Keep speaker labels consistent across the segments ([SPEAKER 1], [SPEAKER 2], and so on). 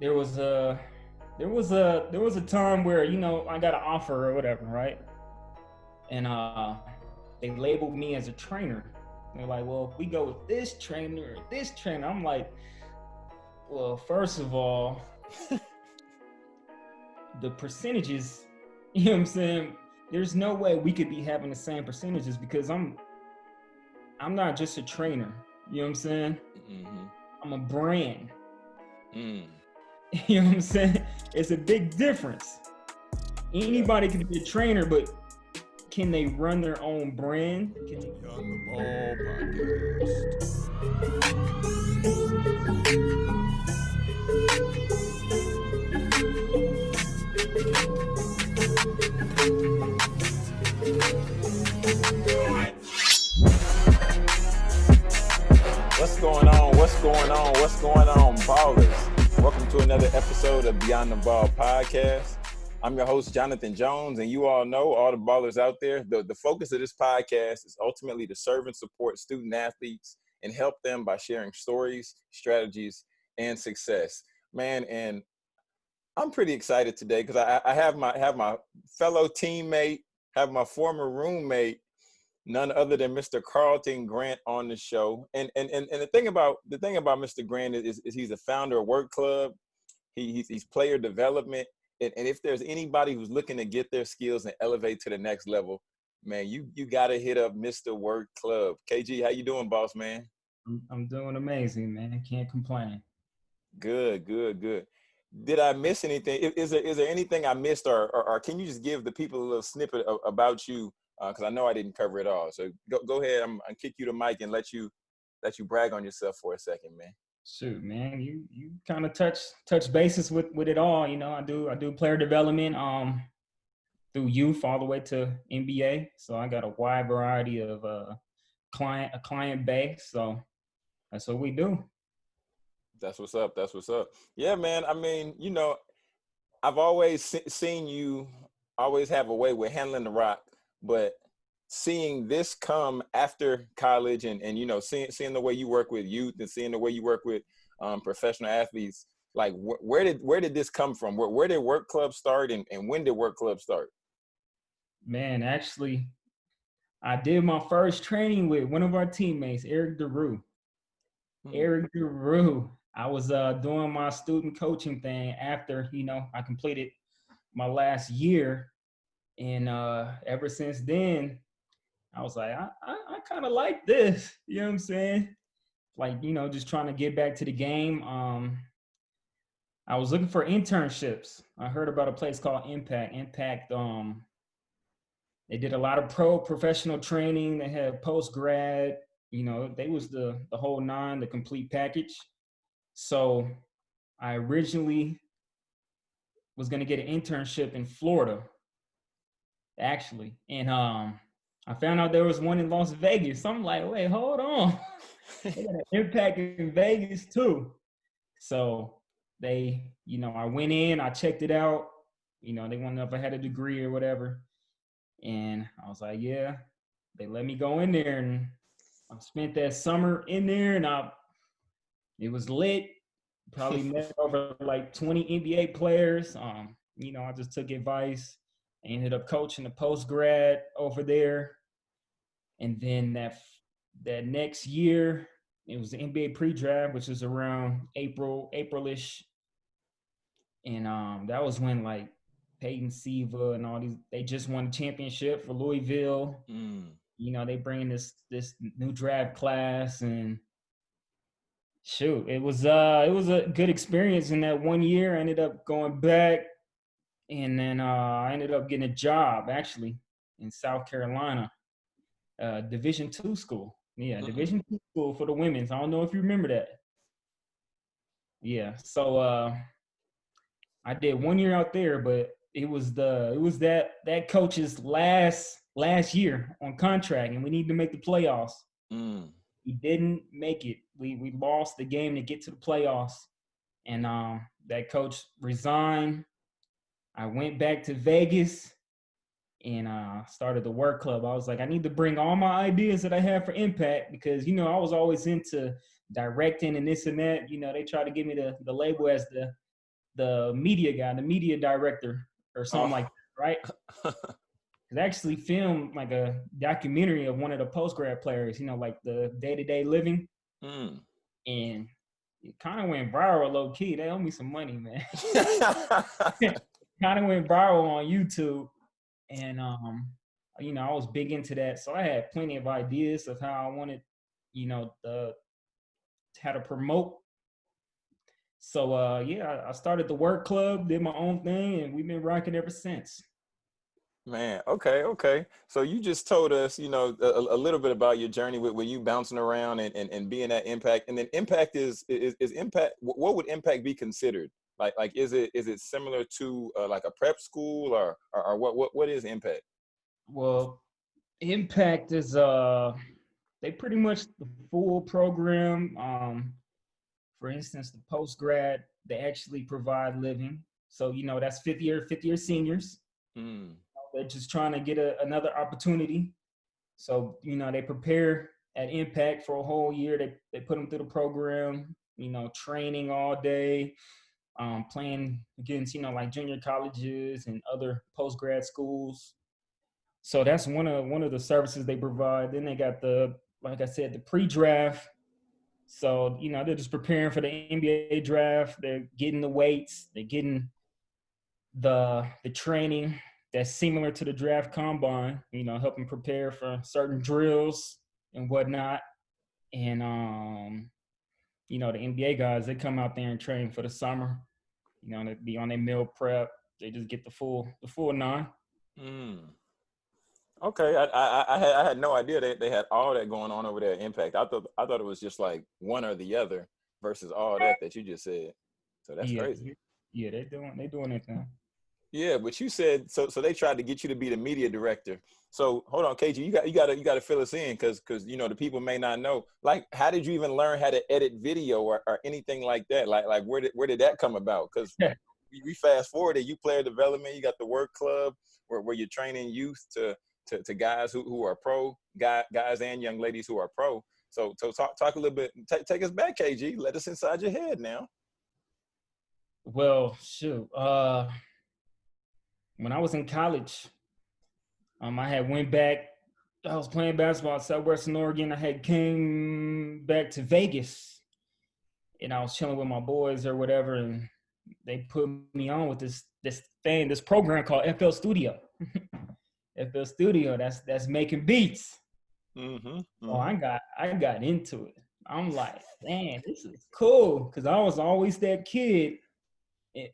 [SPEAKER 1] there was a there was a there was a time where you know I got an offer or whatever, right? And uh, they labeled me as a trainer. They're like, well, if we go with this trainer, or this trainer, I'm like, well, first of all, the percentages, you know what I'm saying? There's no way we could be having the same percentages because I'm I'm not just a trainer. You know what I'm saying? Mm-hmm. I'm a brand. Mm. You know what I'm saying? It's a big difference. Anybody can be a trainer, but can they run their own brand? Can they-
[SPEAKER 2] on the ball What's going on? What's going on? What's going on, ballers? Welcome to another episode of Beyond the Ball podcast. I'm your host, Jonathan Jones, and you all know, all the ballers out there, the, the focus of this podcast is ultimately to serve and support student athletes and help them by sharing stories, strategies, and success. Man, and I'm pretty excited today because I, I have my have my fellow teammate, have my former roommate, none other than Mr. Carlton Grant on the show. And and and, and the thing about the thing about Mr. Grant is, is he's a founder of Work Club. He, he's, he's player development and, and if there's anybody who's looking to get their skills and elevate to the next level, man, you you got to hit up Mr. Work Club. KG, how you doing, boss man?
[SPEAKER 1] I'm, I'm doing amazing, man. Can't complain.
[SPEAKER 2] Good, good, good. Did I miss anything? Is there is there anything I missed, or or, or can you just give the people a little snippet of, about you? Because uh, I know I didn't cover it all. So go go ahead. I'm gonna kick you the mic and let you let you brag on yourself for a second, man
[SPEAKER 1] shoot, man, you you kind of touch touch bases with with it all. You know, I do I do player development um through youth all the way to NBA. So I got a wide variety of uh client a client base. So that's what we do.
[SPEAKER 2] That's what's up. That's what's up. Yeah, man. I mean, you know, I've always se- seen you always have a way with handling the rock, but seeing this come after college and, and you know seeing seeing the way you work with youth and seeing the way you work with um, professional athletes like wh- where did where did this come from where, where did work club start and, and when did work club start
[SPEAKER 1] man actually i did my first training with one of our teammates eric DeRue. Hmm. eric DeRue. i was uh, doing my student coaching thing after you know i completed my last year and uh, ever since then I was like, I, I, I kind of like this. You know what I'm saying? Like, you know, just trying to get back to the game. Um, I was looking for internships. I heard about a place called Impact. Impact, um, they did a lot of pro professional training. They had post grad. You know, they was the the whole nine, the complete package. So, I originally was gonna get an internship in Florida, actually, and um, I found out there was one in Las Vegas. So I'm like, wait, hold on. they got an impact in Vegas too. So they, you know, I went in, I checked it out. You know, they wanted to know if I had a degree or whatever. And I was like, yeah. They let me go in there and I spent that summer in there and I it was lit. Probably met over like 20 NBA players. Um, you know, I just took advice. I ended up coaching the post grad over there and then that that next year it was the NBA pre-draft, which was around April, Aprilish, and um, that was when like Peyton Siva and all these they just won the championship for Louisville. Mm. You know, they bring this this new draft class and shoot, it was uh it was a good experience in that one year. I ended up going back and then uh I ended up getting a job actually in South Carolina uh, Division two school. Yeah, mm-hmm. Division two school for the women's. I don't know if you remember that. Yeah, so uh, I did one year out there, but it was the it was that that coach's last last year on contract, and we need to make the playoffs. Mm. He didn't make it. We we lost the game to get to the playoffs, and um, that coach resigned. I went back to Vegas and uh, started the work club. I was like, I need to bring all my ideas that I have for impact because you know I was always into directing and this and that. You know, they try to give me the the label as the the media guy, the media director, or something oh. like that, right? It actually filmed like a documentary of one of the post grad players, you know, like the day to day living. Mm. And it kind of went viral low key. They owe me some money, man. kind of went viral on YouTube. And um, you know, I was big into that. So I had plenty of ideas of how I wanted, you know, the how to promote. So uh yeah, I started the work club, did my own thing, and we've been rocking ever since.
[SPEAKER 2] Man, okay, okay. So you just told us, you know, a, a little bit about your journey with, with you bouncing around and, and, and being at impact. And then impact is, is, is impact, what would impact be considered? Like, like, is it, is it similar to uh, like a prep school or, or, or, what, what, what is impact?
[SPEAKER 1] Well, impact is, uh, they pretty much the full program. Um, for instance, the post grad, they actually provide living. So, you know, that's fifth year, fifth year seniors. Mm they're just trying to get a, another opportunity. So, you know, they prepare at Impact for a whole year. They, they put them through the program, you know, training all day, um, playing against, you know, like junior colleges and other post grad schools. So that's one of one of the services they provide. Then they got the, like I said, the pre-draft. So, you know, they're just preparing for the NBA draft. They're getting the weights, they're getting the the training that's similar to the draft combine, you know, helping prepare for certain drills and whatnot. And um, you know, the NBA guys, they come out there and train for the summer. You know, be on their meal prep. They just get the full the full nine. Mm.
[SPEAKER 2] Okay, I, I, I had I had no idea they, they had all that going on over there at Impact. I thought I thought it was just like one or the other versus all that that you just said. So that's
[SPEAKER 1] yeah,
[SPEAKER 2] crazy.
[SPEAKER 1] Yeah, they're doing they're doing it now.
[SPEAKER 2] Yeah, but you said so. So they tried to get you to be the media director. So hold on, KG, you got you got to you got to fill us in because because you know the people may not know. Like, how did you even learn how to edit video or, or anything like that? Like like where did where did that come about? Because we, we fast forwarded, you player development, you got the work club where, where you're training youth to to, to guys who, who are pro, guy, guys and young ladies who are pro. So so talk talk a little bit. Take take us back, KG. Let us inside your head now.
[SPEAKER 1] Well, shoot. Uh when I was in college, um, I had went back. I was playing basketball at Southwestern Oregon. I had came back to Vegas, and I was chilling with my boys or whatever, and they put me on with this this thing, this program called FL Studio. FL Studio. That's that's making beats. Mm-hmm, mm-hmm. Oh, I got I got into it. I'm like, man, this is cool because I was always that kid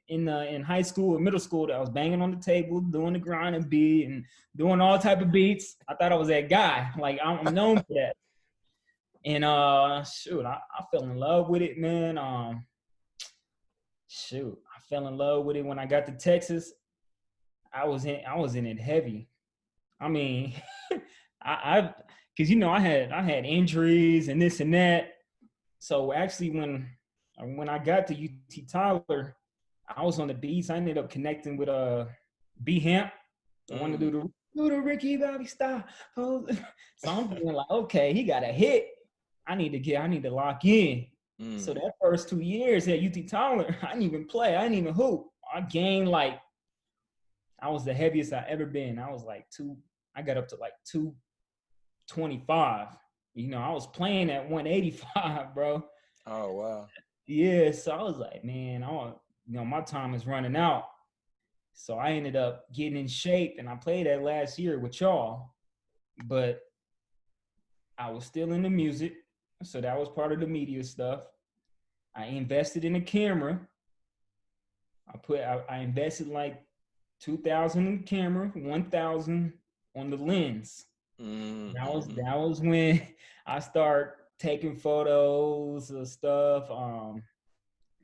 [SPEAKER 1] in uh, in high school or middle school that I was banging on the table, doing the grind and beat and doing all type of beats. I thought I was that guy. Like I'm, I'm known for that. And uh, shoot, I, I fell in love with it, man. Um, shoot, I fell in love with it when I got to Texas. I was in, I was in it heavy. I mean, I, I, cause you know I had I had injuries and this and that. So actually, when when I got to UT Tyler, I was on the beats. I ended up connecting with uh B Hamp. I wanted to do mm. the do the Ricky Bobby style. So I'm feeling like, okay, he got a hit. I need to get, I need to lock in. Mm. So that first two years at UT Tyler, I didn't even play. I didn't even hoop. I gained like, I was the heaviest I ever been. I was like two, I got up to like 225. You know, I was playing at 185, bro.
[SPEAKER 2] Oh wow.
[SPEAKER 1] Yeah, so I was like, man, I want you know, my time is running out. So I ended up getting in shape and I played that last year with y'all. But I was still in the music. So that was part of the media stuff. I invested in a camera. I put I, I invested like 2000 in the camera, 1000 on the lens. Mm-hmm. That was that was when I start taking photos of stuff. Um,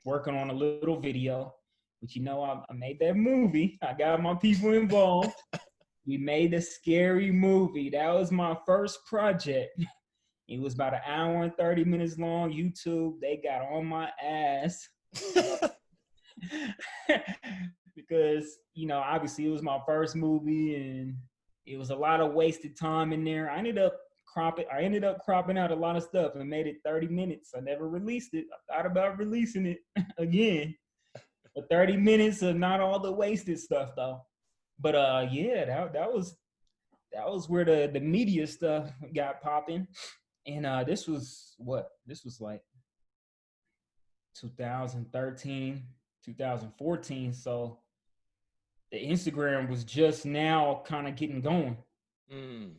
[SPEAKER 1] working on a little video. But you know, I, I made that movie. I got my people involved. we made a scary movie. That was my first project. It was about an hour and 30 minutes long. YouTube, they got on my ass. because, you know, obviously it was my first movie and it was a lot of wasted time in there. I ended up cropping. I ended up cropping out a lot of stuff and made it 30 minutes. I never released it. I thought about releasing it again, But 30 minutes of not all the wasted stuff though. But uh yeah, that that was that was where the the media stuff got popping. And uh this was what? This was like 2013, 2014. So the Instagram was just now kind of getting going. Mm.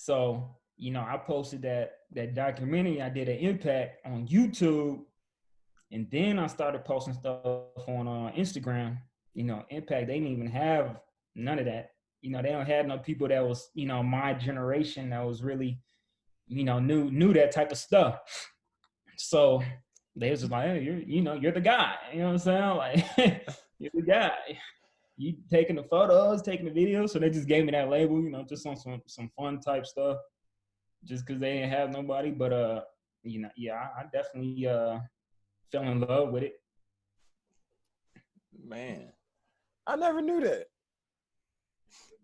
[SPEAKER 1] So, you know, I posted that that documentary. I did an impact on YouTube, and then I started posting stuff on uh, Instagram. You know, impact. They didn't even have none of that. You know, they don't have no people that was you know my generation that was really, you know, knew knew that type of stuff. So they was just like, hey, you're you know you're the guy. You know what I'm saying? Like you're the guy. You taking the photos, taking the videos. So they just gave me that label. You know, just on some some fun type stuff just because they didn't have nobody. But uh, you know, yeah, I, I definitely uh fell in love with it.
[SPEAKER 2] Man, I never knew that.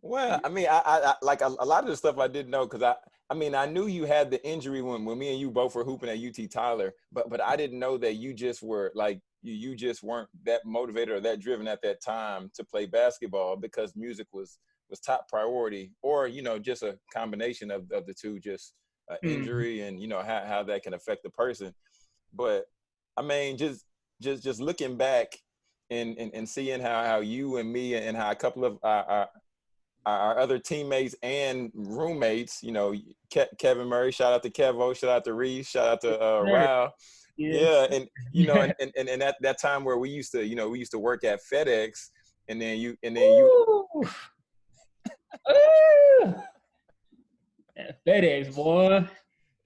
[SPEAKER 2] Well, I mean, I, I, I like a, a, lot of the stuff I didn't know because I, I mean, I knew you had the injury when when me and you both were hooping at UT Tyler, but but I didn't know that you just were like you you just weren't that motivated or that driven at that time to play basketball because music was was top priority, or you know, just a combination of, of the two, just uh, injury mm-hmm. and you know how, how that can affect the person. But I mean, just just just looking back and and, and seeing how how you and me and how a couple of our, our, our other teammates and roommates, you know, Ke- Kevin Murray, shout out to Kevo, shout out to Reese, shout out to uh, Rao. Yeah, and you know, and, and, and that that time where we used to, you know, we used to work at FedEx, and then you and then you
[SPEAKER 1] FedEx boy.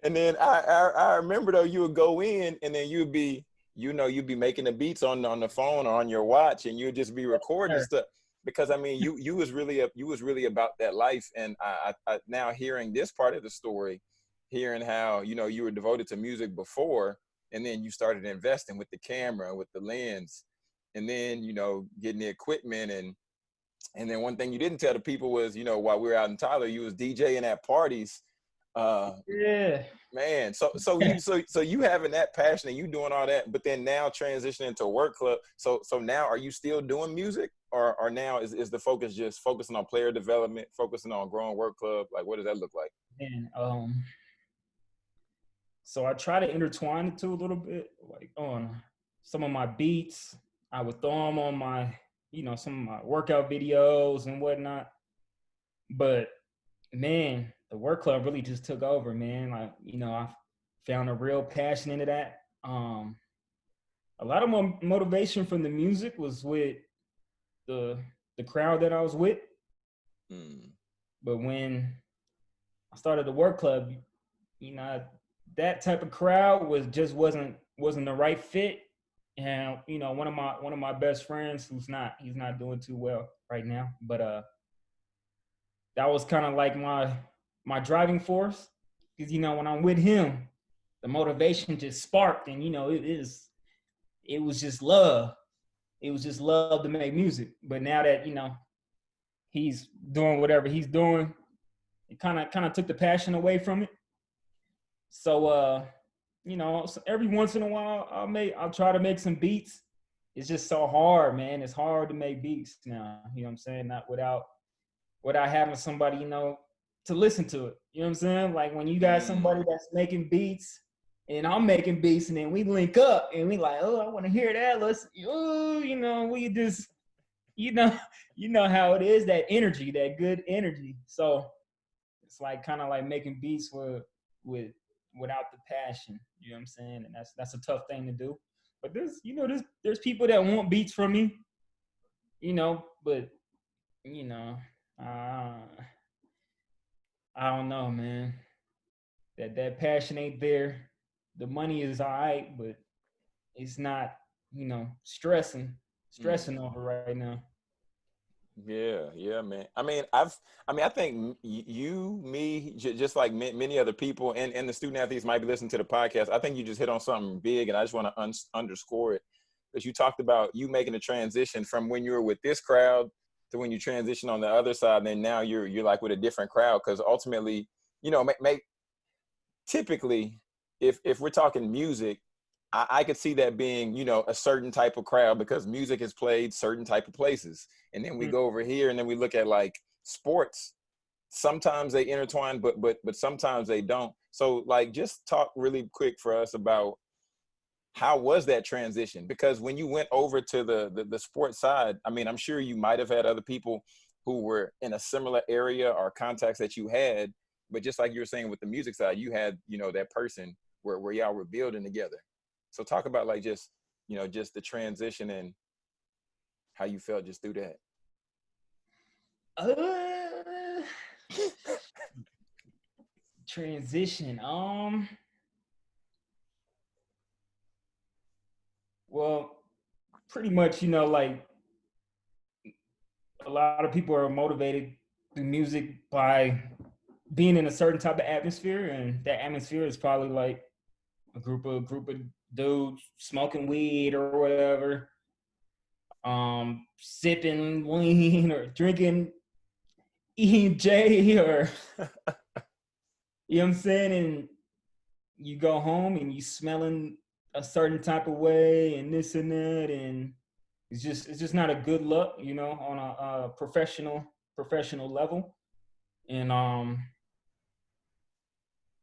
[SPEAKER 2] And then I, I, I remember though you would go in and then you'd be you know you'd be making the beats on on the phone or on your watch and you'd just be recording sure. stuff because I mean you you was really a, you was really about that life and I, I, I now hearing this part of the story, hearing how you know you were devoted to music before and then you started investing with the camera with the lens and then you know getting the equipment and and then one thing you didn't tell the people was, you know, while we were out in Tyler, you was DJing at parties.
[SPEAKER 1] Uh, yeah,
[SPEAKER 2] man. So so you so so you having that passion and you doing all that, but then now transitioning to work club. So so now are you still doing music, or or now is is the focus just focusing on player development, focusing on growing work club? Like what does that look like?
[SPEAKER 1] And um, so I try to intertwine the two a little bit, like on some of my beats. I would throw them on my you know, some of my workout videos and whatnot. But man, the work club really just took over, man. Like, you know, I found a real passion into that. Um, a lot of my motivation from the music was with the the crowd that I was with. Mm. But when I started the work club, you know, that type of crowd was just wasn't wasn't the right fit. And you know one of my one of my best friends who's not he's not doing too well right now but uh that was kind of like my my driving force. Because you know when i'm with him the motivation just sparked and you know it is it was just love. It was just love to make music. But now that you know he's doing whatever he's doing it kind of kind of took the passion away from it so uh you know, every once in a while I'll make I'll try to make some beats. It's just so hard, man. It's hard to make beats now. You know what I'm saying? Not without without having somebody, you know, to listen to it. You know what I'm saying? Like when you got somebody that's making beats and I'm making beats and then we link up and we like, oh, I want to hear that. Let's oh, you know, we just you know, you know how it is, that energy, that good energy. So it's like kind of like making beats with with without the passion. You know what I'm saying? And that's that's a tough thing to do. But there's you know there's there's people that want beats from me. You know, but you know, uh, I don't know, man. That that passion ain't there. The money is all right, but it's not, you know, stressing, stressing mm. over right now.
[SPEAKER 2] Yeah, yeah, man. I mean, I've, I mean, I think you, me, just like many other people, and and the student athletes might be listening to the podcast. I think you just hit on something big, and I just want to un- underscore it because you talked about you making a transition from when you were with this crowd to when you transition on the other side, and then now you're you're like with a different crowd because ultimately, you know, make, make typically, if if we're talking music, I, I could see that being, you know, a certain type of crowd because music is played certain type of places. And then we mm-hmm. go over here and then we look at like sports. Sometimes they intertwine, but but but sometimes they don't. So like just talk really quick for us about how was that transition? Because when you went over to the, the, the sports side, I mean, I'm sure you might have had other people who were in a similar area or contacts that you had, but just like you were saying with the music side, you had, you know, that person where, where y'all were building together. So talk about like just, you know, just the transition and how you felt just through that.
[SPEAKER 1] Uh, transition. Um, Well, pretty much, you know, like a lot of people are motivated through music by being in a certain type of atmosphere, and that atmosphere is probably like a group of group of dudes smoking weed or whatever, um, sipping lean or drinking E&J or you know what I'm saying, and you go home and you smelling a certain type of way and this and that and it's just it's just not a good look you know on a, a professional professional level. And um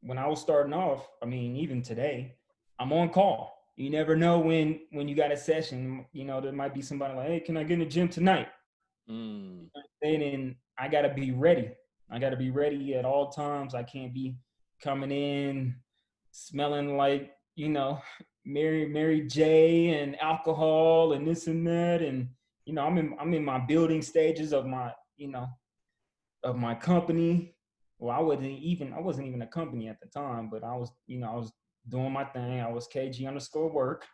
[SPEAKER 1] when i was starting off i mean even today i'm on call you never know when when you got a session you know there might be somebody like hey can i get in the gym tonight? Mm. and i gotta be ready. I gotta be ready at all times. I can't be coming in smelling like you know Mary Mary J and alcohol and this and that. And you know I'm in I'm in my building stages of my you know of my company. Well, I wasn't even I wasn't even a company at the time, but I was you know I was doing my thing. I was KG underscore work,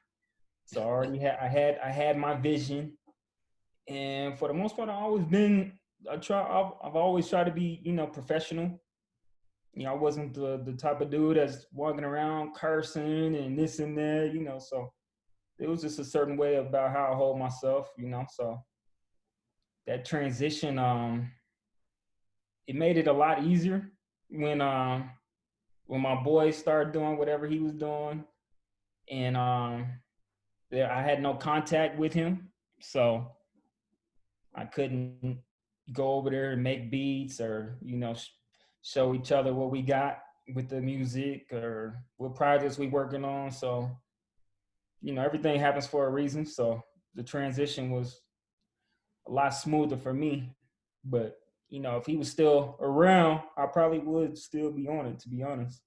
[SPEAKER 1] so I already had I had I had my vision, and for the most part, I've always been I try I've, I've always tried to be you know professional you know, I wasn't the the type of dude that's walking around cursing and this and that, you know. So it was just a certain way about how I hold myself, you know. So that transition, um, it made it a lot easier when um when my boy started doing whatever he was doing, and um, there I had no contact with him, so I couldn't go over there and make beats or you know show each other what we got with the music or what projects we working on. So, you know, everything happens for a reason. So the transition was a lot smoother for me. But, you know, if he was still around, I probably would still be on it, to be honest.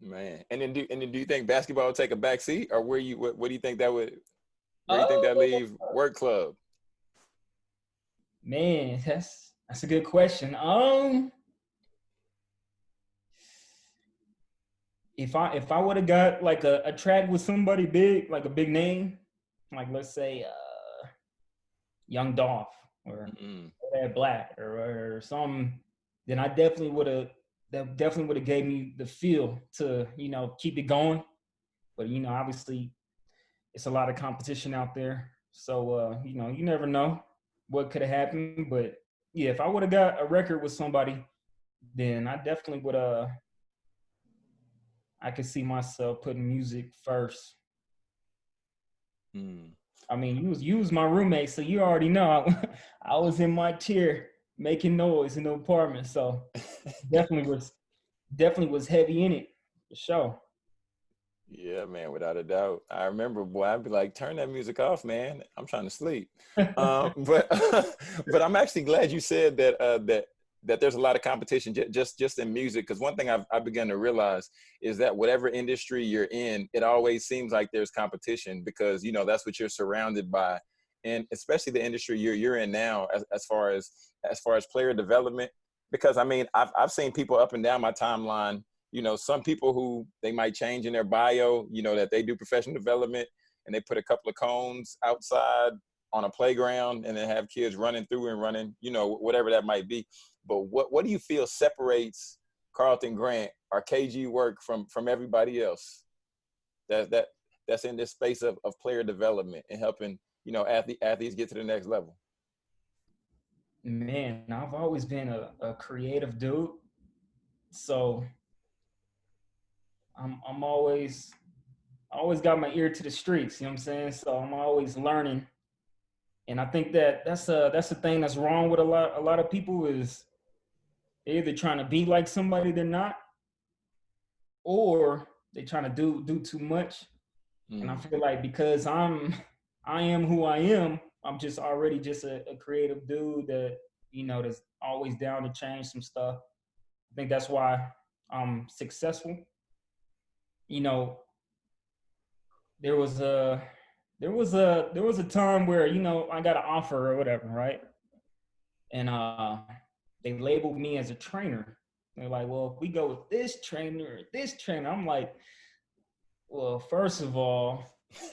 [SPEAKER 2] Man, and then do and then do you think basketball would take a back seat, or where you what, what do you think that would? Where do you think that leave work club?
[SPEAKER 1] Man, that's that's a good question. Um, if I if I would have got like a, a track with somebody big, like a big name, like let's say uh Young Dolph or mm-hmm. Black or, or some, then I definitely would have that definitely would have gave me the feel to, you know, keep it going. But you know, obviously it's a lot of competition out there. So uh, you know, you never know what could have happened. But yeah, if I would have got a record with somebody, then I definitely would uh I could see myself putting music first. Mm. I mean, you was you was my roommate, so you already know I, I was in my chair making noise in the apartment. So definitely was definitely was heavy in it for sure.
[SPEAKER 2] Yeah, man, without a doubt. I remember, boy, I'd be like, "Turn that music off, man. I'm trying to sleep." um, but but I'm actually glad you said that uh, that that there's a lot of competition just just in music because one thing I've, I've begun to realize is that whatever industry you're in it always seems like there's competition because you know that's what you're surrounded by and especially the industry you're you're in now as, as far as as far as player development because I mean I've, I've seen people up and down my timeline you know some people who they might change in their bio you know that they do professional development and they put a couple of cones outside on a playground and then have kids running through and running, you know, whatever that might be. But what, what do you feel separates Carlton Grant or KG work from, from everybody else that, that, that's in this space of, of player development and helping, you know, athlete, athletes get to the next level?
[SPEAKER 1] Man, I've always been a, a creative dude. So I'm, I'm always I always got my ear to the streets, you know what I'm saying? So I'm always learning. And I think that that's a that's the thing that's wrong with a lot a lot of people is they're either trying to be like somebody they're not, or they're trying to do do too much. Mm. And I mm. feel like because I'm I am who I am, I'm just already just a, a creative dude that, you know, that's always down to change some stuff. I think that's why I'm successful. You know, there was a there was a there was a time where you know I got an offer or whatever, right? And uh they labeled me as a trainer. They're like, well, if we go with this trainer, this trainer, I'm like, well, first of all,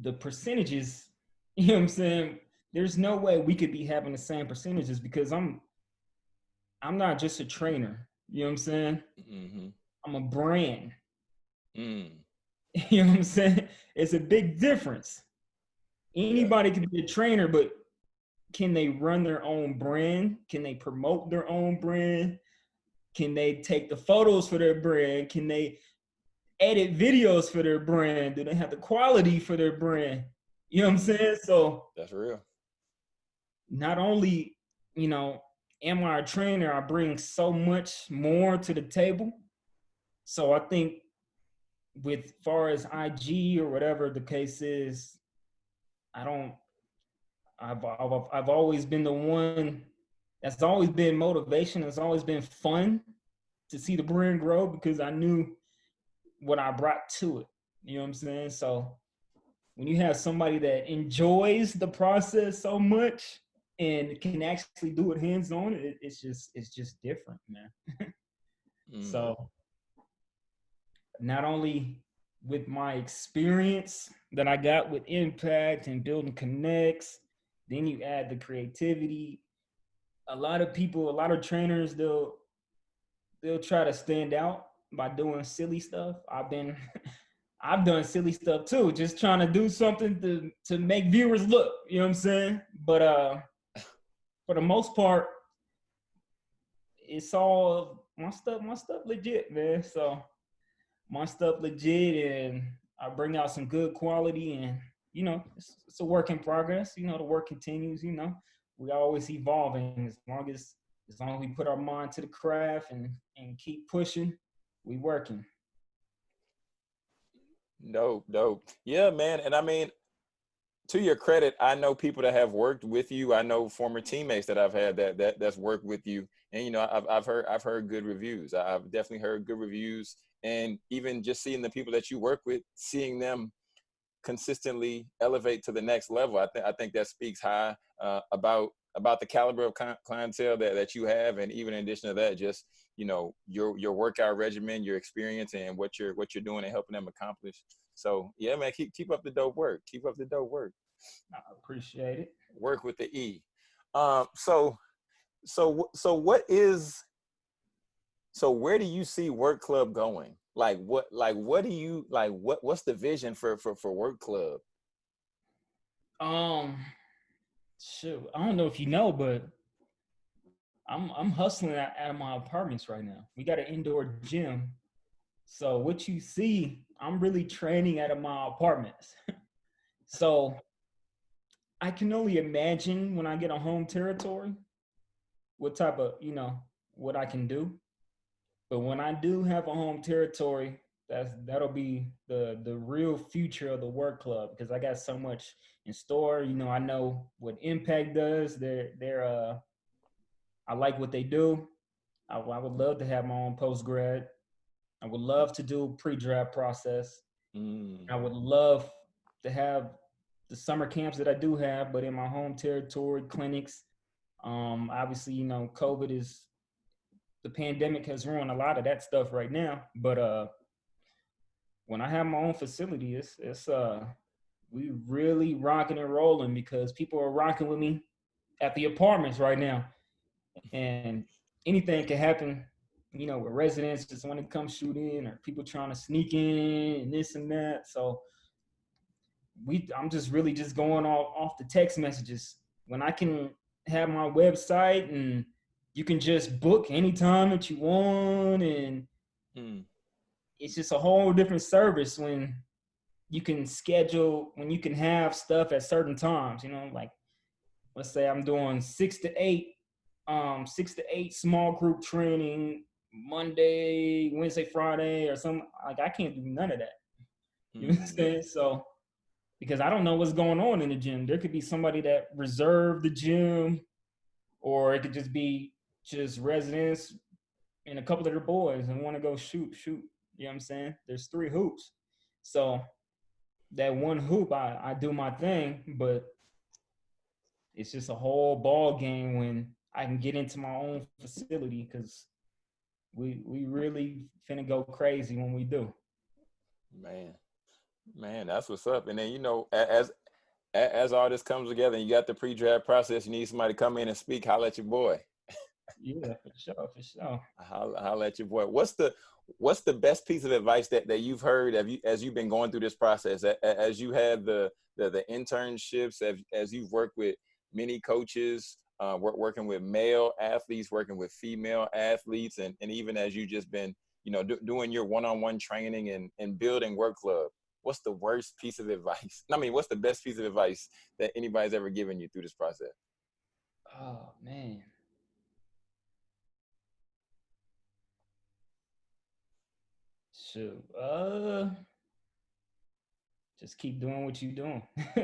[SPEAKER 1] the percentages, you know what I'm saying? There's no way we could be having the same percentages because I'm I'm not just a trainer. You know what I'm saying? Mm-hmm. I'm a brand. Mm. You know what I'm saying? It's a big difference. Anybody yeah. can be a trainer, but can they run their own brand? Can they promote their own brand? Can they take the photos for their brand? Can they edit videos for their brand? Do they have the quality for their brand? You know what I'm saying? So
[SPEAKER 2] that's real.
[SPEAKER 1] Not only, you know, am I a trainer, I bring so much more to the table. So I think with far as IG or whatever the case is, I don't I've, I've I've always been the one that's always been motivation. It's always been fun to see the brand grow because I knew what I brought to it. You know what I'm saying? So when you have somebody that enjoys the process so much and can actually do it hands on, it, it's just it's just different, man. mm. So not only with my experience that I got with Impact and building connects, then you add the creativity. A lot of people, a lot of trainers, they'll they'll try to stand out by doing silly stuff. I've been I've done silly stuff too, just trying to do something to to make viewers look, you know what I'm saying? But uh for the most part, it's all my stuff, my stuff legit, man. So my stuff legit and I bring out some good quality and you know, it's, it's a work in progress. You know, the work continues, you know, we always evolving as long as as long as we put our mind to the craft and and keep pushing, we working.
[SPEAKER 2] Dope, dope. Yeah, man. And I mean, to your credit, I know people that have worked with you. I know former teammates that I've had that that that's worked with you. And you know, I've I've heard I've heard good reviews. I've definitely heard good reviews. And even just seeing the people that you work with, seeing them consistently elevate to the next level, I think I think that speaks high uh, about about the caliber of clientele that, that you have, and even in addition to that, just you know your your workout regimen, your experience, and what you're what you're doing and helping them accomplish. So yeah, man, keep keep up the dope work. Keep up the dope work.
[SPEAKER 1] I appreciate it.
[SPEAKER 2] Work with the E. Um, so so so what is so where do you see work club going? Like what like what do you like what what's the vision for for for work club?
[SPEAKER 1] Um shoot, I don't know if you know, but I'm I'm hustling out, of my apartments right now. We got an indoor gym. So what you see, I'm really training out of my apartments. so I can only imagine when I get a home territory what type of, you know, what I can do. But when I do have a home territory, that's that'll be the the real future of the work club because I got so much in store. You know, I know what Impact does. They're they're uh I like what they do. I, I would love to have my own post grad. I would love to do pre-draft process. Mm. I would love to have the summer camps that I do have, but in my home territory clinics. Um, obviously, you know, COVID is the pandemic has ruined a lot of that stuff right now. But uh, when I have my own facility, it's it's uh, we really rocking and rolling because people are rocking with me at the apartments right now, and anything can happen. You know, with residents just want to come shoot in, or people trying to sneak in, and this and that. So we, I'm just really just going off off the text messages when I can have my website and you can just book anytime that you want and mm. it's just a whole different service when you can schedule when you can have stuff at certain times. You know, like let's say I'm doing six to eight, um, six to eight small group training Monday, Wednesday, Friday, or something. Like I can't do none of that. You mm-hmm. understand? So because I don't know what's going on in the gym. There could be somebody that reserved the gym, or it could just be just residents and a couple of their boys and want to go shoot, shoot. You know what I'm saying? There's three hoops. So that one hoop, I, I do my thing, but it's just a whole ball game when I can get into my own facility because we we really finna go crazy when we do.
[SPEAKER 2] Man, man, that's what's up. And then you know, as as all this comes together, and you got the pre-draft process, you need somebody to come in and speak. Holla at your boy.
[SPEAKER 1] Yeah, for sure, for sure.
[SPEAKER 2] Holla, holla at your boy. What's the what's the best piece of advice that, that you've heard as, you, as you've been going through this process as you had the the, the internships as, as you've worked with many coaches uh, work, working with male athletes working with female athletes and, and even as you've just been you know do, doing your one-on-one training and, and building work club what's the worst piece of advice i mean what's the best piece of advice that anybody's ever given you through this process
[SPEAKER 1] oh man Shoot, uh, just keep doing what you're doing.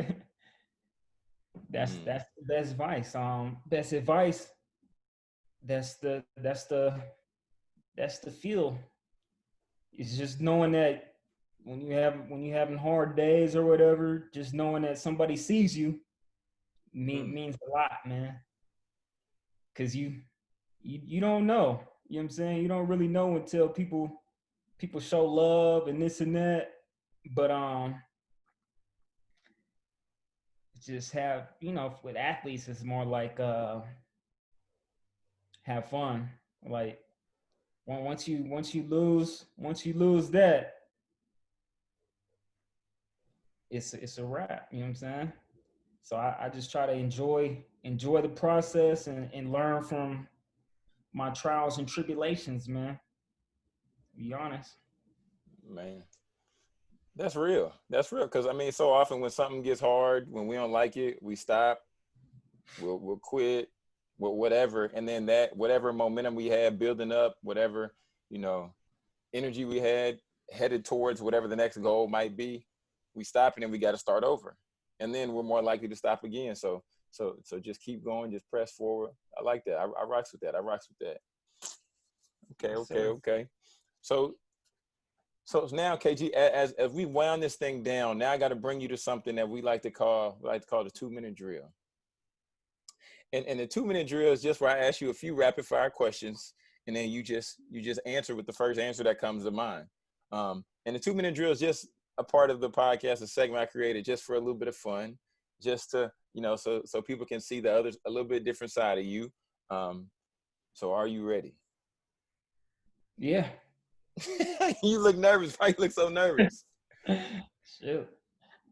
[SPEAKER 1] that's mm. that's the best advice. Um, best advice. That's the that's the that's the feel. It's just knowing that when you have when you having hard days or whatever, just knowing that somebody sees you mean, mm. means a lot, man. Cause you you you don't know. You know what I'm saying? You don't really know until people people show love and this and that, but um, just have you know with athletes it's more like uh, have fun. Like once you once you lose once you lose that, it's it's a wrap. You know what I'm saying? So I, I just try to enjoy enjoy the process and, and learn from my trials and tribulations, man be honest.
[SPEAKER 2] Man, that's real. That's real. Cause I mean, so often when something gets hard, when we don't like it, we stop, we'll, we'll quit, we'll whatever. And then that, whatever momentum we had building up, whatever, you know, energy we had headed towards whatever the next goal might be, we stop and then we got to start over. And then we're more likely to stop again. So, so, so just keep going, just press forward. I like that. I, I rocks with that. I rocks with that. Okay, okay, okay. So, so now KG, as as we wound this thing down, now I got to bring you to something that we like to call like to call the two minute drill. And and the two minute drill is just where I ask you a few rapid fire questions, and then you just you just answer with the first answer that comes to mind. Um, and the two minute drill is just a part of the podcast, a segment I created just for a little bit of fun, just to you know, so so people can see the others a little bit different side of you. Um, so are you ready?
[SPEAKER 1] Yeah.
[SPEAKER 2] you look nervous. Why you look so nervous?
[SPEAKER 1] Shoot.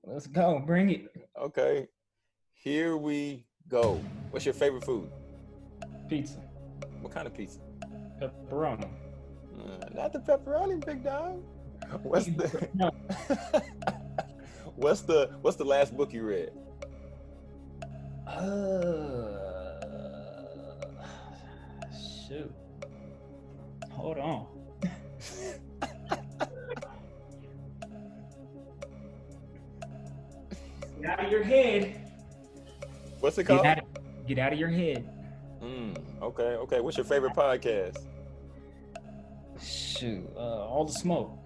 [SPEAKER 1] Let's go. Bring it.
[SPEAKER 2] Okay. Here we go. What's your favorite food?
[SPEAKER 1] Pizza.
[SPEAKER 2] What kind of pizza?
[SPEAKER 1] Pepperoni.
[SPEAKER 2] Uh, not the pepperoni, big dog. What's the What's the What's the last book you read?
[SPEAKER 1] Uh,
[SPEAKER 2] What's it called?
[SPEAKER 1] Get out of, get out of your head.
[SPEAKER 2] Mm, okay, okay. What's your favorite podcast?
[SPEAKER 1] Shoot, uh, all the smoke.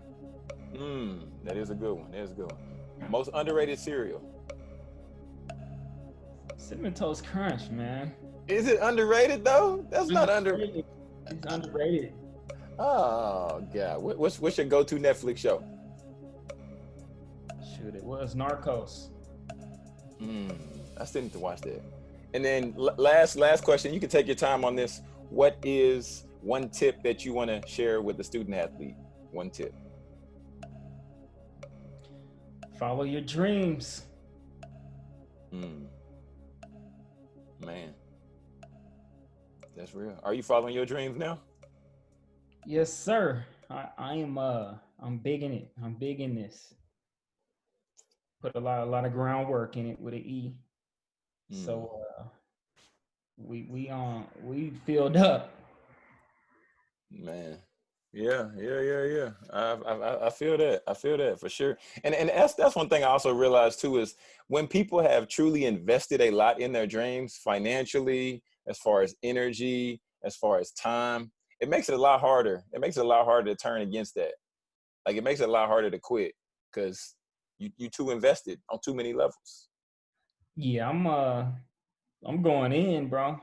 [SPEAKER 2] Hmm, that is a good one. That is a good one. Most underrated cereal.
[SPEAKER 1] Cinnamon Toast Crunch, man.
[SPEAKER 2] Is it underrated though? That's not under.
[SPEAKER 1] It's underrated.
[SPEAKER 2] Oh god, what's what's your go-to Netflix show?
[SPEAKER 1] Shoot, it was Narcos.
[SPEAKER 2] Mm, I still need to watch that. And then last last question, you can take your time on this. What is one tip that you want to share with the student athlete? One tip.
[SPEAKER 1] Follow your dreams.
[SPEAKER 2] Mm. Man, that's real. Are you following your dreams now?
[SPEAKER 1] Yes, sir. I, I am uh I'm big in it. I'm big in this. Put a lot a lot of groundwork in it with an E. Mm. So uh, we we um we filled up.
[SPEAKER 2] Man. Yeah, yeah, yeah, yeah. I, I I feel that. I feel that for sure. And and that's that's one thing I also realized too is when people have truly invested a lot in their dreams financially, as far as energy, as far as time, it makes it a lot harder. It makes it a lot harder to turn against that. Like it makes it a lot harder to quit because you you too invested on too many levels.
[SPEAKER 1] Yeah, I'm uh I'm going in, bro.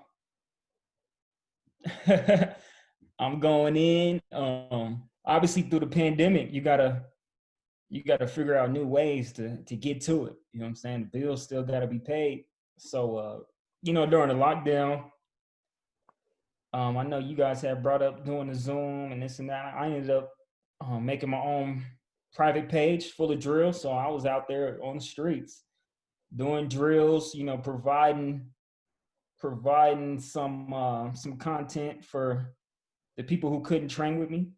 [SPEAKER 1] I'm going in. Um obviously through the pandemic, you gotta you gotta figure out new ways to to get to it. You know what I'm saying? The bills still gotta be paid. So uh, you know, during the lockdown, um, I know you guys have brought up doing the Zoom and this and that. I ended up um, making my own private page full of drills. So I was out there on the streets doing drills, you know, providing providing some uh, some content for the people who couldn't train with me.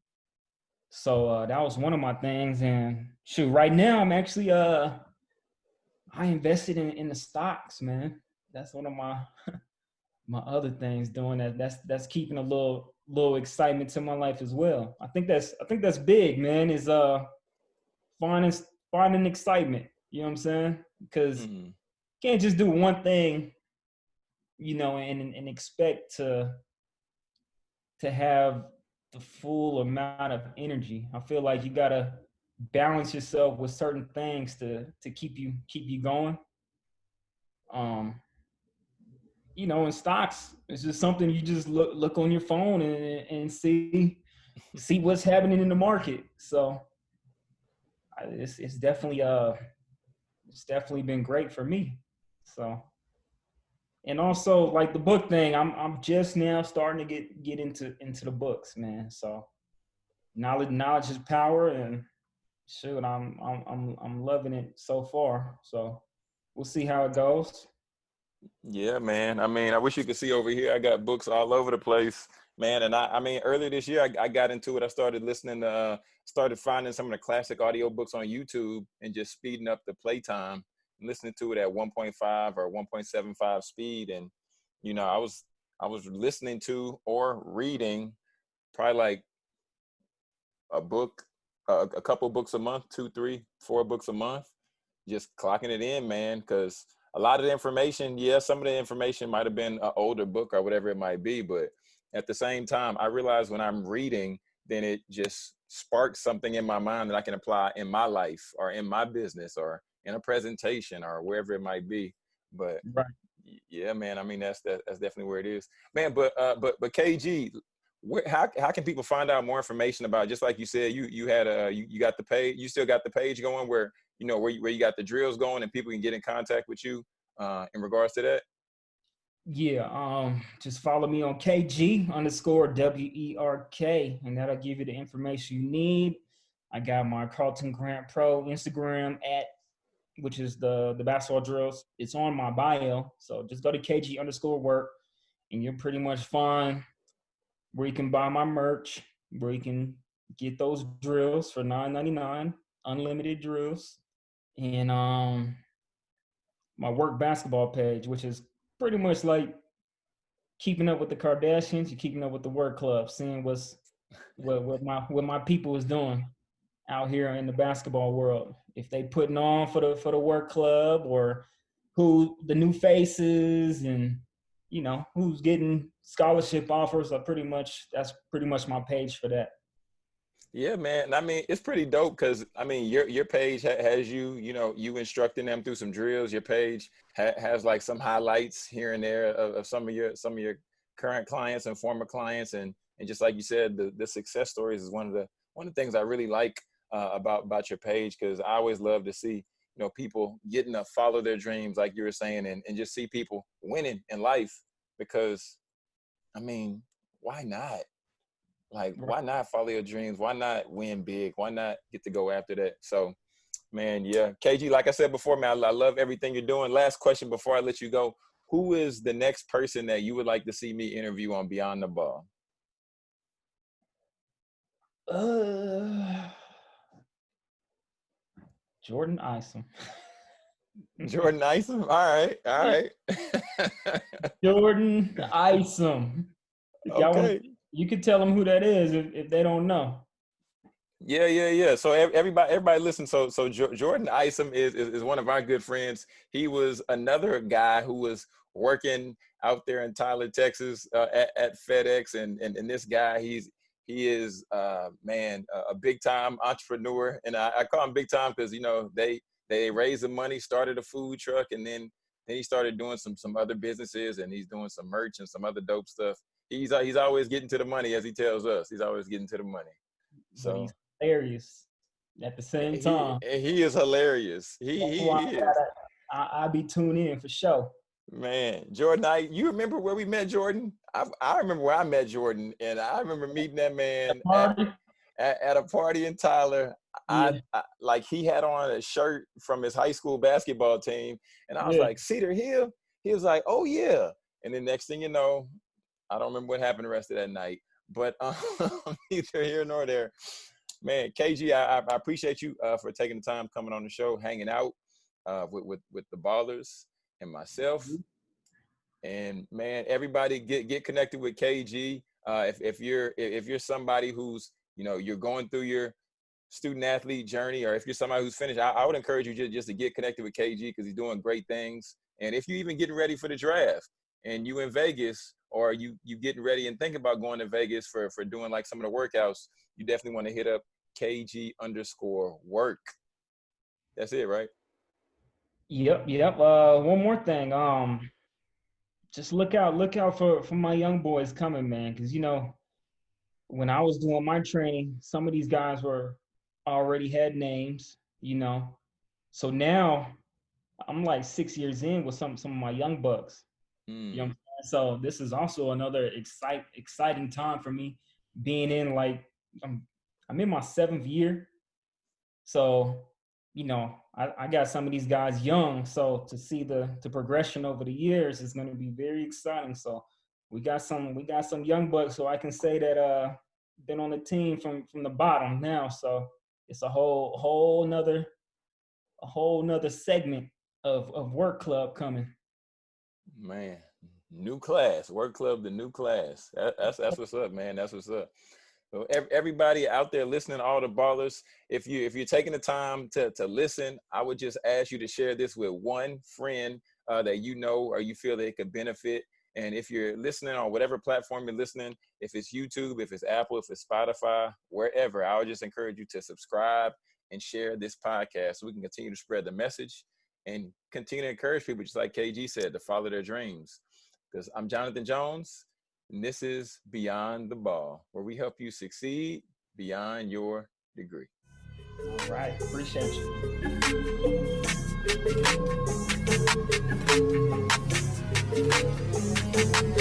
[SPEAKER 1] So uh, that was one of my things. And shoot, right now I'm actually uh I invested in in the stocks, man. That's one of my my other things doing that. That's that's keeping a little little excitement to my life as well. I think that's I think that's big, man. Is uh finding finding excitement. You know what I'm saying? Because mm-hmm. can't just do one thing, you know, and and expect to to have the full amount of energy. I feel like you gotta balance yourself with certain things to to keep you keep you going. Um, you know, in stocks, it's just something you just look look on your phone and and see see what's happening in the market. So it's it's definitely uh it's definitely been great for me. So and also like the book thing, I'm I'm just now starting to get get into into the books, man. So knowledge knowledge is power and shoot, I'm I'm I'm I'm loving it so far. So we'll see how it goes.
[SPEAKER 2] Yeah, man. I mean, I wish you could see over here. I got books all over the place, man. And I, I mean, earlier this year, I, I got into it. I started listening to, uh, started finding some of the classic audio books on YouTube and just speeding up the playtime listening to it at 1.5 or 1.75 speed. And, you know, I was, I was listening to or reading probably like a book, a, a couple books a month, two, three, four books a month, just clocking it in, man. Cause a lot of the information, yeah, some of the information might have been an older book or whatever it might be, but at the same time, I realize when I'm reading, then it just sparks something in my mind that I can apply in my life or in my business or in a presentation or wherever it might be. But right. yeah, man, I mean that's that, that's definitely where it is, man. But uh, but but KG, where, how how can people find out more information about? Just like you said, you you had a you, you got the page, you still got the page going where you know, where you, where you got the drills going and people can get in contact with you uh, in regards to that?
[SPEAKER 1] Yeah, um, just follow me on KG underscore W E R K, and that'll give you the information you need. I got my Carlton Grant Pro Instagram at, which is the the basketball drills. It's on my bio, so just go to KG underscore work, and you're pretty much fine. Where you can buy my merch, where you can get those drills for nine ninety nine, unlimited drills and um my work basketball page, which is pretty much like keeping up with the Kardashians, you're keeping up with the work club, seeing what's what, what my what my people is doing out here in the basketball world. If they putting on for the for the work club or who the new faces and you know who's getting scholarship offers are pretty much that's pretty much my page for that.
[SPEAKER 2] Yeah, man. I mean, it's pretty dope because I mean, your your page ha- has you, you know, you instructing them through some drills. Your page ha- has like some highlights here and there of, of, some of your some of your current clients and former clients, and and just like you said, the the success stories is one of the one of the things I really like uh, about about your page because I always love to see you know people getting to follow their dreams, like you were saying, and and just see people winning in life because, I mean, why not? Like, why not follow your dreams? Why not win big? Why not get to go after that? So, man, yeah. KG, like I said before, man, I, I love everything you're doing. Last question before I let you go. Who is the next person that you would like to see me interview on Beyond the Ball?
[SPEAKER 1] Uh, Jordan Isom.
[SPEAKER 2] Jordan Isom. All right. All right.
[SPEAKER 1] Jordan Isom.
[SPEAKER 2] Okay.
[SPEAKER 1] You could tell them who that is if, if they don't know.
[SPEAKER 2] Yeah, yeah, yeah. So everybody, everybody listen. So, so Jordan Isom is, is, is one of our good friends. He was another guy who was working out there in Tyler, Texas, uh, at, at, FedEx, and, and and this guy, he's he is uh, man a big time entrepreneur, and I, I call him big time because you know they they raised the money, started a food truck, and then then he started doing some some other businesses, and he's doing some merch and some other dope stuff. He's uh, he's always getting to the money, as he tells us. He's always getting to the money. So he's
[SPEAKER 1] hilarious at the same time.
[SPEAKER 2] He, he is hilarious. He, he, he is. Gotta,
[SPEAKER 1] I, I'll be tuning in for sure.
[SPEAKER 2] Man, Jordan, I you remember where we met Jordan? I, I remember where I met Jordan, and I remember meeting that man at, at, at, a party in Tyler. Yeah. I, I, like he had on a shirt from his high school basketball team, and I was yeah. like Cedar Hill. He was like, "Oh yeah," and then next thing you know, I don't remember what happened the rest of that night. But um, neither here nor there. Man, KG, I, I appreciate you uh, for taking the time coming on the show, hanging out uh, with, with with the ballers and myself. Mm-hmm. And man, everybody get get connected with KG. Uh, if if you're if you're somebody who's you know you're going through your student athlete journey, or if you're somebody who's finished, I, I would encourage you just, just to get connected with KG because he's doing great things. And if you're even getting ready for the draft and you in Vegas, or you you getting ready and thinking about going to Vegas for for doing like some of the workouts, you definitely want to hit up KG underscore work. That's it, right?
[SPEAKER 1] Yep, yep. Uh, one more thing. Um, just look out, look out for for my young boys coming, man. Because you know, when I was doing my training, some of these guys were already had names. You know, so now I'm like six years in with some some of my young bucks. Mm. You know. So this is also another excite exciting time for me, being in like I'm I'm in my seventh year. So you know, I, I, got some of these guys young, so to see the the progression over the years is going to be very exciting. So we got some we got some young bucks, so I can say that uh been on the team from from the bottom now. So it's a whole whole another a whole nother segment of of work club coming.
[SPEAKER 2] Man, new class, work club, the new class. That, that's that's what's up, man. That's what's up. So everybody out there listening, all the ballers, if you if you're taking the time to to listen, I would just ask you to share this with one friend uh, that you know or you feel they could benefit. And if you're listening on whatever platform you're listening, if it's YouTube, if it's Apple, if it's Spotify, wherever, I would just encourage you to subscribe and share this podcast so we can continue to spread the message and continue to encourage people, just like KG said, to follow their dreams because I'm Jonathan Jones, and this is Beyond the Ball, where we help you succeed beyond your degree.
[SPEAKER 1] All right, appreciate you.